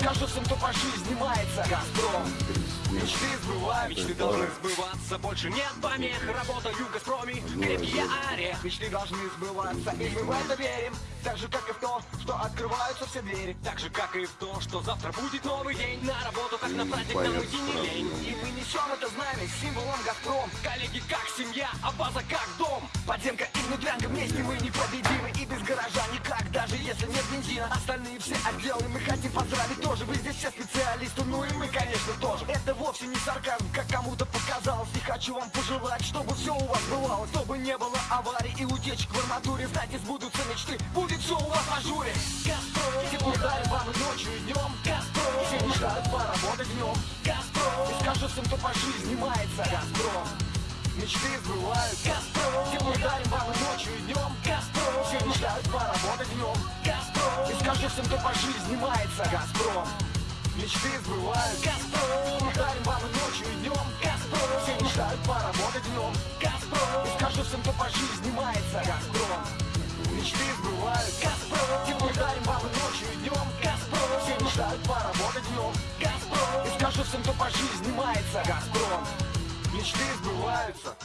Скажу всем, кто по жизни мается Газпром Мечты должны сбываться, больше нет помех Работаю в Газпроме, крепкий я орех Мечты должны сбываться, и мы в это верим. Так же, как и в то, что открываются все двери. Так же, как и в то, что завтра будет новый день. На работу, как на праздник, нам уйти не лень Несем это знамя символом Газпром. Коллеги, как семья, а база как дом. Подземка и внутрянка вместе мы непобедимы И без гаража никак, даже если нет бензина Остальные все отделы мы хотим поздравить. Тоже Вы здесь все специалисты, ну и мы, конечно, тоже. Это вовсе не сарказм, как кому-то показалось. И хочу вам пожелать, чтобы все у вас бывало. Чтобы не было аварий и утечек в арматуре Знаете, сбудутся мечты, будет все у вас в ажуре. Газпром, тепло днем Газпром, и скажу всем, кто по жизни мается. Газпром. Мечты сбываются. Газпром. Тепло дарим вам и ночью, и днем Газпром. Все мечтают поработать днем Газпром. И скажу всем, кто по жизни мается. Газпром. Мечты сбываются. Газпром. Тепло дарим вам и ночью, и днем Газпром. Все мечтают поработать днем Газпром. И скажу всем, кто по жизни мается. Газпром. Мечты сбываются скажу всем, кто по жизни мается Газпром. Мечты сбываются